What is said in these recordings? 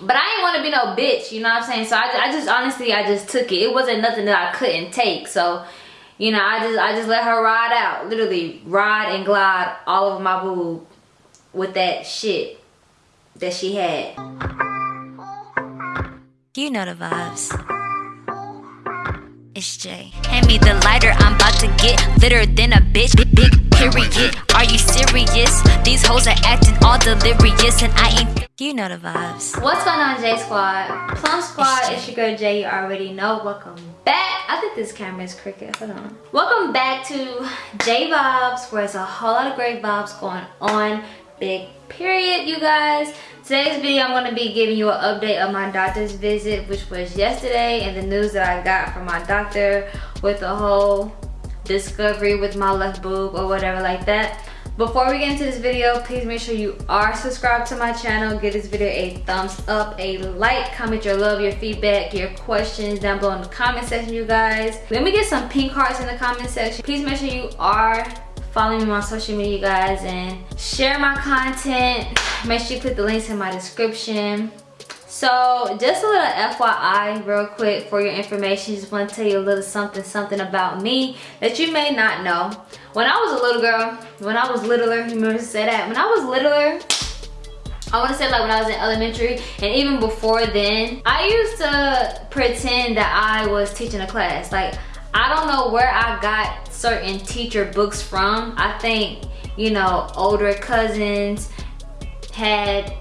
but I didn't want to be no bitch, you know what I'm saying? So I, I just honestly, I just took it. It wasn't nothing that I couldn't take. So, you know, I just, I just let her ride out, literally ride and glide all over my boob with that shit that she had. You know the vibes. It's Jay. Hand me the lighter, I'm about to get litter than a bitch. Big, big period. Are you serious? These hoes are acting all delirious, and I ain't. You know the vibes. What's going on, J Squad? Plum Squad, it's, it's your girl Jay. You already know. Welcome back. I think this camera is crooked. Hold on. Welcome back to J Vibes, where there's a whole lot of great vibes going on. Big period, you guys. Today's video, I'm going to be giving you an update of my doctor's visit, which was yesterday, and the news that I got from my doctor with the whole discovery with my left boob or whatever like that. Before we get into this video, please make sure you are subscribed to my channel. Give this video a thumbs up, a like, comment your love, your feedback, your questions down below in the comment section, you guys. Let me get some pink hearts in the comment section. Please make sure you are follow me on social media guys and share my content. Make sure you click the links in my description. So just a little fyi real quick for your information. Just want to tell you a little something something about me that you may not know. When i was a little girl when i was littler you remember to say that? When i was littler I want to say like when I was in elementary and even before then, I used to pretend that I was teaching a class. Like I don't know where I got certain teacher books from. I think, you know, older cousins had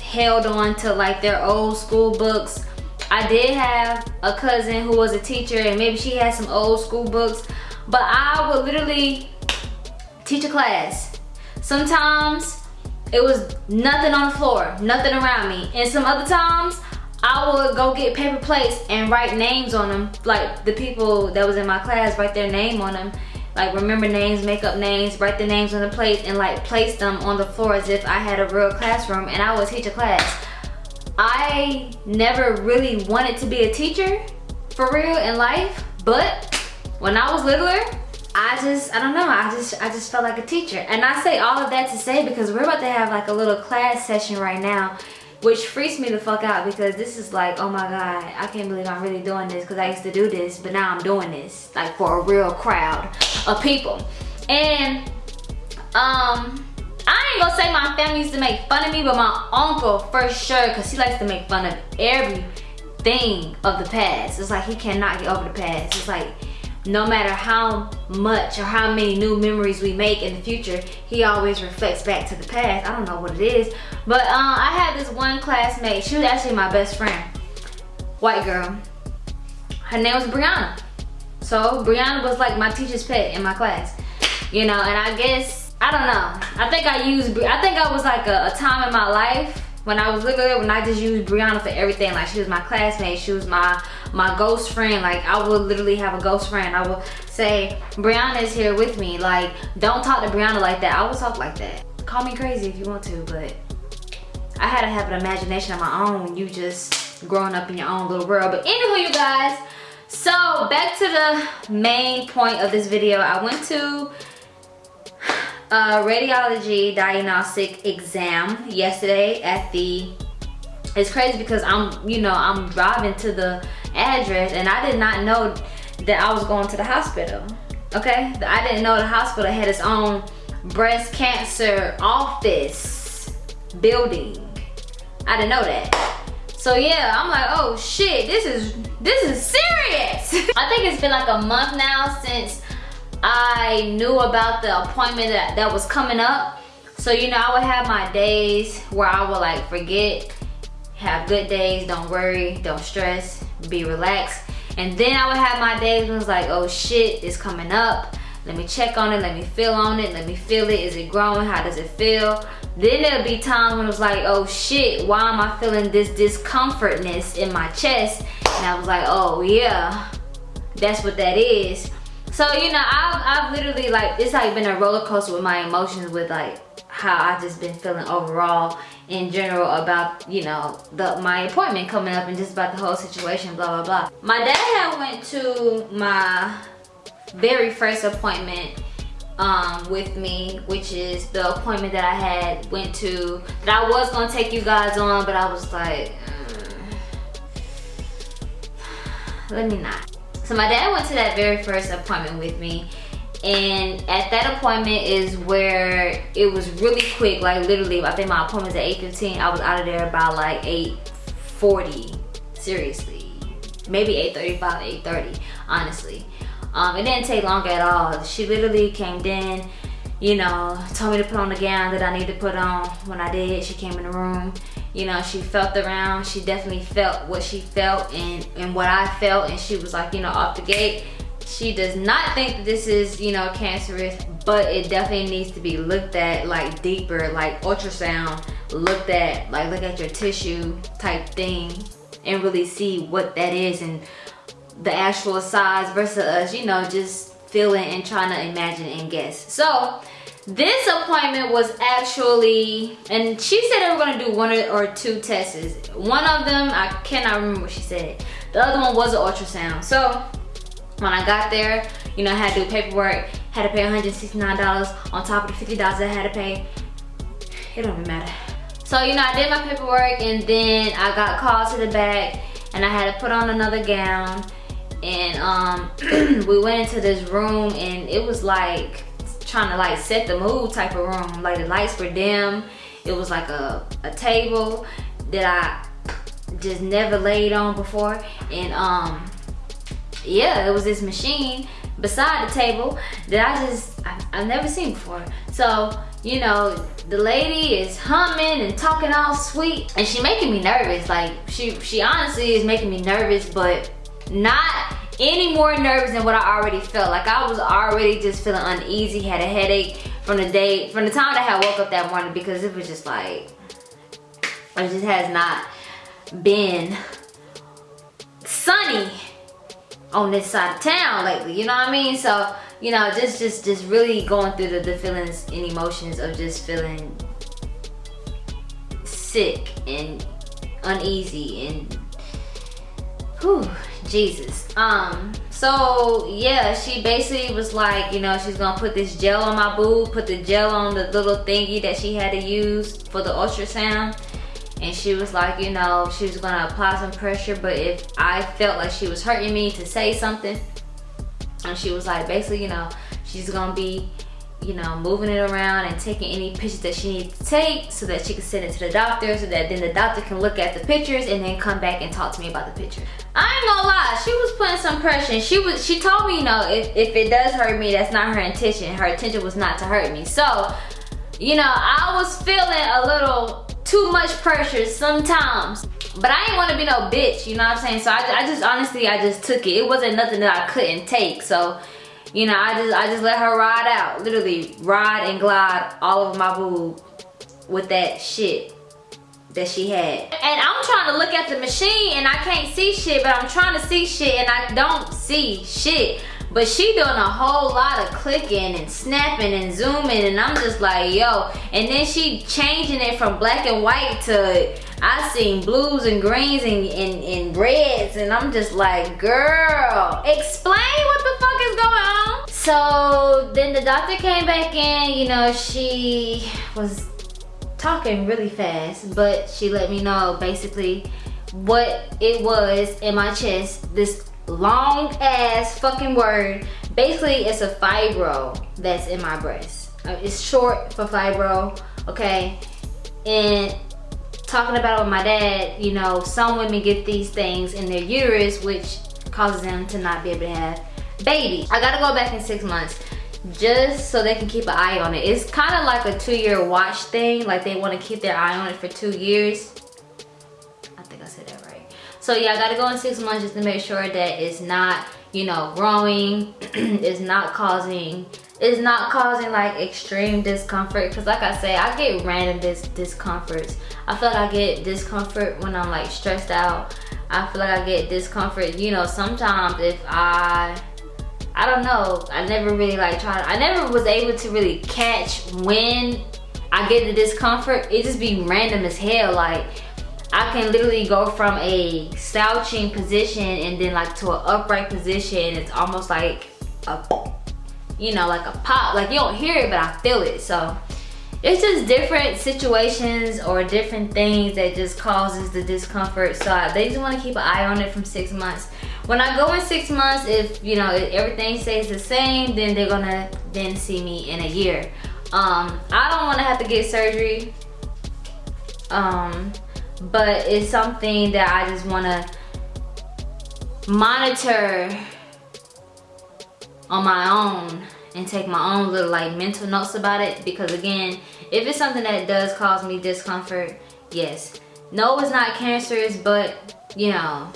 held on to like their old school books. I did have a cousin who was a teacher and maybe she had some old school books, but I would literally teach a class. Sometimes it was nothing on the floor, nothing around me. And some other times I would go get paper plates and write names on them. Like the people that was in my class, write their name on them. Like remember names, make up names, write the names on the plates and like place them on the floor as if I had a real classroom and I would teach a class. I never really wanted to be a teacher for real in life, but when I was littler, I just, I don't know, I just, I just felt like a teacher. And I say all of that to say because we're about to have like a little class session right now which freaks me the fuck out because this is like oh my god i can't believe i'm really doing this because i used to do this but now i'm doing this like for a real crowd of people. And um i ain't gonna say my family used to make fun of me but my uncle for sure because he likes to make fun of everything of the past. It's like he cannot get over the past. It's like no matter how much or how many new memories we make in the future, he always reflects back to the past. I don't know what it is. But uh, I had this one classmate, she was actually my best friend. White girl. Her name was Brianna. So Brianna was like my teacher's pet in my class. You know, and I guess, I don't know. I think I used, I think I was like a, a time in my life when I was little, when I just used Brianna for everything. Like she was my classmate, she was my my ghost friend. Like I would literally have a ghost friend. I would say, Brianna is here with me. Like don't talk to Brianna like that. I would talk like that. Call me crazy if you want to, but I had to have an imagination of my own you just growing up in your own little world. But anywho, you guys, so back to the main point of this video. I went to a radiology diagnostic exam yesterday at the it's crazy because I'm you know I'm driving to the address and I did not know that I was going to the hospital okay? I didn't know the hospital had its own breast cancer office building. I didn't know that. So yeah I'm like oh shit this is this is serious. I think it's been like a month now since I knew about the appointment that, that was coming up. So, you know, I would have my days where I would like forget, have good days, don't worry, don't stress, be relaxed. And then I would have my days when it's like, oh shit, it's coming up. Let me check on it, let me feel on it, let me feel it. Is it growing? How does it feel? Then there'll be times when it's like, oh shit, why am I feeling this discomfortness in my chest? And I was like, oh yeah, that's what that is. So, you know, I've, I've literally like, it's like been a roller coaster with my emotions with like how I just been feeling overall in general about, you know, the my appointment coming up and just about the whole situation, blah, blah, blah. My dad had went to my very first appointment um, with me, which is the appointment that I had went to that I was gonna take you guys on, but I was like, mm, let me not. So my dad went to that very first appointment with me and at that appointment is where it was really quick like literally i think my appointment was at 8.15 i was out of there by like 8.40 seriously. Maybe 8.35 8.30 honestly. Um, it didn't take long at all. She literally came in you know told me to put on the gown that i need to put on. When i did she came in the room. You know she felt around. She definitely felt what she felt and and what i felt. And she was like you know off the gate she does not think this is, you know, cancerous, but it definitely needs to be looked at like deeper, like ultrasound, looked at, like look at your tissue type thing and really see what that is and the actual size versus us, you know, just feeling and trying to imagine and guess. So this appointment was actually, and she said they were gonna do one or two tests. One of them, I cannot remember what she said. The other one was an ultrasound. So when I got there, you know, I had to do paperwork, had to pay $169 on top of the $50 I had to pay. It don't even matter. So, you know, I did my paperwork and then I got called to the back and I had to put on another gown. And um, we went into this room and it was like trying to like set the mood type of room. Like the lights were dim. It was like a, a table that I just never laid on before. And um, yeah, it was this machine beside the table that I just, I, have never seen before. So, you know, the lady is humming and talking all sweet and she making me nervous. Like, she, she honestly is making me nervous, but not any more nervous than what I already felt. Like, I was already just feeling uneasy, had a headache from the day, from the time that I woke up that morning because it was just like, it just has not been sunny on this side of town lately you know what i mean? So you know just just just really going through the, the feelings and emotions of just feeling sick and uneasy and whew, jesus. Um so yeah she basically was like you know she's gonna put this gel on my boob put the gel on the little thingy that she had to use for the ultrasound and she was like, you know, she was gonna apply some pressure, but if I felt like she was hurting me to say something, and she was like, basically, you know, she's gonna be, you know, moving it around and taking any pictures that she needs to take so that she can send it to the doctor so that then the doctor can look at the pictures and then come back and talk to me about the picture. I ain't gonna lie, she was putting some pressure. She was, she told me, you know, if, if it does hurt me, that's not her intention. Her intention was not to hurt me. So, you know, I was feeling a little too much pressure sometimes. But I ain't want to be no bitch, you know what I'm saying? So I, I just, honestly, I just took it. It wasn't nothing that I couldn't take. So, you know, I just, I just let her ride out. Literally, ride and glide all over my boob with that shit that she had. And I'm trying to look at the machine and I can't see shit, but I'm trying to see shit and I don't see shit. But she doing a whole lot of clicking and snapping and zooming and I'm just like, yo. And then she changing it from black and white to, I seen blues and greens and, and, and reds and I'm just like, girl, explain what the fuck is going on. So then the doctor came back in, you know, she was talking really fast, but she let me know basically what it was in my chest, this long ass fucking word. Basically, it's a fibro that's in my breast. Uh, it's short for fibro, okay? And talking about it with my dad, you know, some women get these things in their uterus, which causes them to not be able to have babies. I gotta go back in six months just so they can keep an eye on it. It's kind of like a two-year watch thing. Like they want to keep their eye on it for two years. So yeah, I gotta go in six months just to make sure that it's not, you know, growing. it's not causing, it's not causing like extreme discomfort. Cause like I say, I get random dis discomforts. I feel like I get discomfort when I'm like stressed out. I feel like I get discomfort, you know, sometimes if I I don't know. I never really like tried. I never was able to really catch when I get the discomfort. It just be random as hell. Like I can literally go from a slouching position and then like to an upright position. It's almost like a, you know, like a pop. Like you don't hear it, but I feel it. So it's just different situations or different things that just causes the discomfort. So I, they just want to keep an eye on it from six months. When I go in six months, if you know if everything stays the same, then they're gonna then see me in a year. Um, I don't want to have to get surgery. Um, but it's something that I just want to monitor on my own and take my own little like mental notes about it. Because again if it's something that does cause me discomfort yes. No it's not cancerous but you know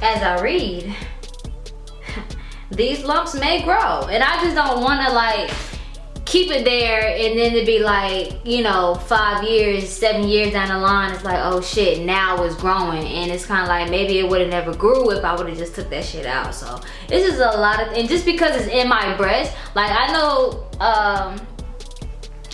as I read these lumps may grow. And I just don't want to like keep it there and then to be like you know five years seven years down the line it's like oh shit now it's growing. And it's kind of like maybe it would have never grew if i would have just took that shit out. So this is a lot of and just because it's in my breast like i know um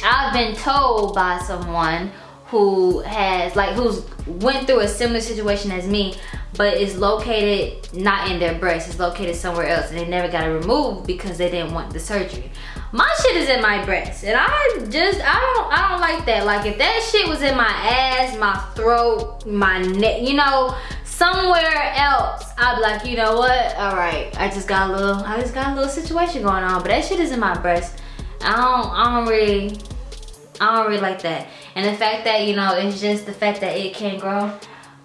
i've been told by someone who has like who's went through a similar situation as me but it's located not in their breast it's located somewhere else and they never got it removed because they didn't want the surgery my shit is in my breast and i just i don't i don't like that. Like if that shit was in my ass my throat my neck you know somewhere else i'd be like you know what? All right i just got a little i just got a little situation going on but that shit is in my breast i don't i don't really i don't really like that. And the fact that you know it's just the fact that it can't grow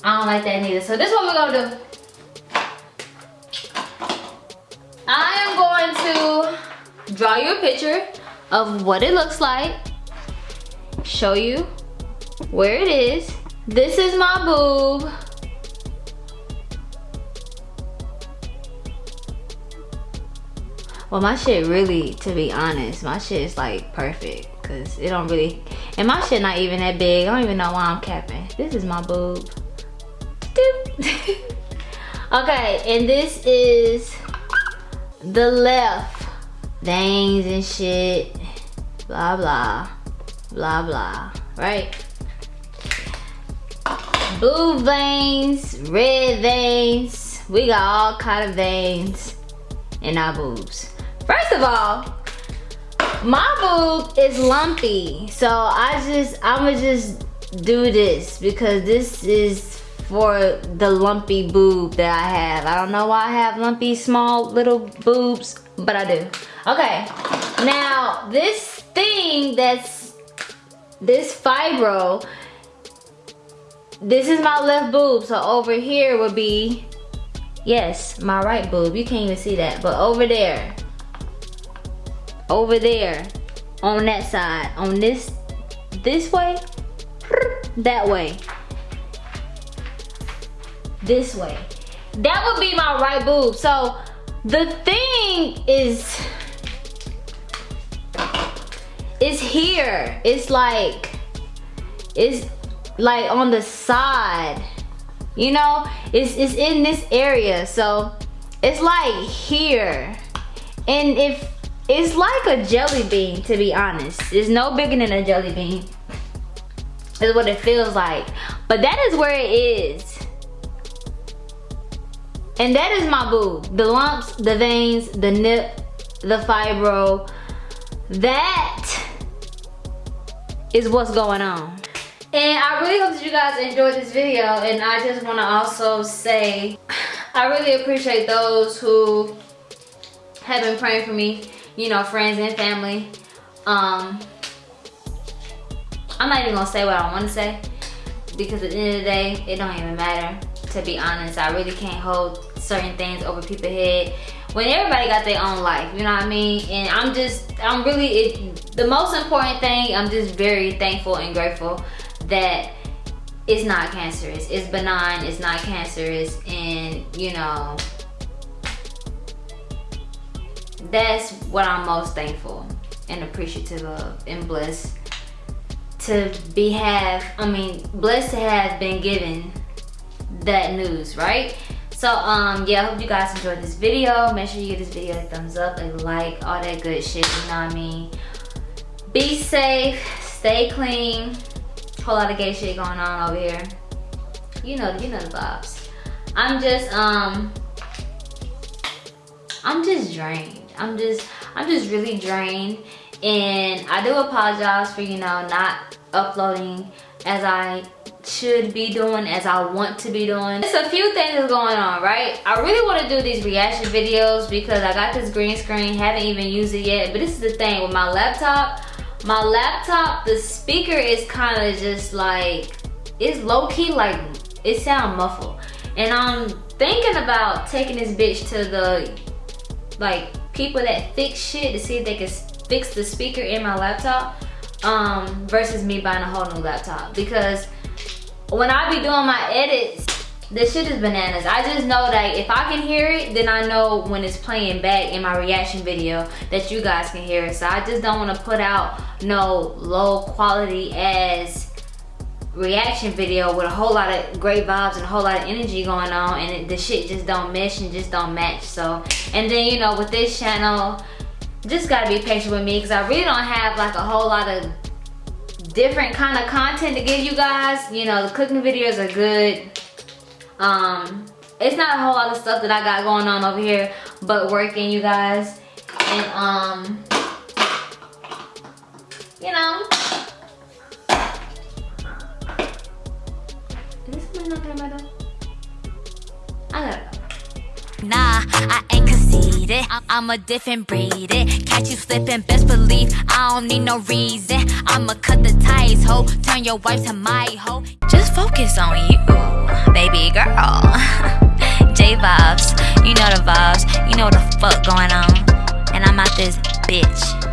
i don't like that neither. So this is what we're gonna do. I am going to draw you a picture of what it looks like, show you where it is. This is my boob. Well, my shit really, to be honest, my shit is like perfect. Cause it don't really, and my shit not even that big. I don't even know why I'm capping. This is my boob. okay, and this is the left veins and shit, blah, blah, blah, blah, right? Blue veins, red veins, we got all kind of veins in our boobs. First of all, my boob is lumpy. So I just, I'ma just do this because this is for the lumpy boob that I have. I don't know why I have lumpy small little boobs, but I do. Okay, now this thing that's, this fibro, this is my left boob. So over here would be, yes, my right boob. You can't even see that, but over there, over there, on that side, on this, this way, that way, this way. That would be my right boob. So the thing is, it's here. It's like, it's like on the side. You know, it's, it's in this area. So it's like here. And if it's like a jelly bean, to be honest. It's no bigger than a jelly bean. Is what it feels like. But that is where it is. And that is my boob. The lumps, the veins, the nip, the fibro. That is what's going on. And I really hope that you guys enjoyed this video. And I just want to also say, I really appreciate those who have been praying for me. You know, friends and family. Um, I'm not even going to say what I want to say. Because at the end of the day, it don't even matter. To be honest, I really can't hold certain things over people's head when everybody got their own life you know what i mean? And i'm just i'm really it, the most important thing i'm just very thankful and grateful that it's not cancerous. It's benign it's not cancerous and you know that's what i'm most thankful and appreciative of and blessed to be have i mean blessed to have been given that news right so um yeah i hope you guys enjoyed this video. Make sure you give this video a thumbs up a like all that good shit you know what i mean? Be safe stay clean. Whole lot of gay shit going on over here. You know you know the vibes. I'm just um I'm just drained. I'm just, I'm just really drained. And I do apologize for, you know, not uploading as I should be doing as I want to be doing. There's a few things going on, right? I really want to do these reaction videos because I got this green screen, haven't even used it yet. But this is the thing with my laptop. My laptop, the speaker is kind of just like, it's low-key like, it sound muffled. And I'm thinking about taking this bitch to the, like, people that fix shit to see if they can fix the speaker in my laptop um, versus me buying a whole new laptop. Because when I be doing my edits, this shit is bananas. I just know that if I can hear it, then I know when it's playing back in my reaction video that you guys can hear it. So I just don't want to put out no low quality as reaction video with a whole lot of great vibes and a whole lot of energy going on and it, the shit just don't mesh and just don't match. So, and then you know with this channel, just gotta be patient with me because I really don't have like a whole lot of different kind of content to give you guys. You know, the cooking videos are good. Um, it's not a whole lot of stuff that I got going on over here, but working, you guys. And, um, you know. Is this somebody knocking at my? I gotta go. Nah, I ain't conceited. I'm a different breed. It. Catch you slipping, best believe I don't need no reason. I'ma cut the ties, ho. Turn your wife to my ho. Just focus on you, baby girl. J vibes, you know the vibes, you know the fuck going on. And I'm out this bitch.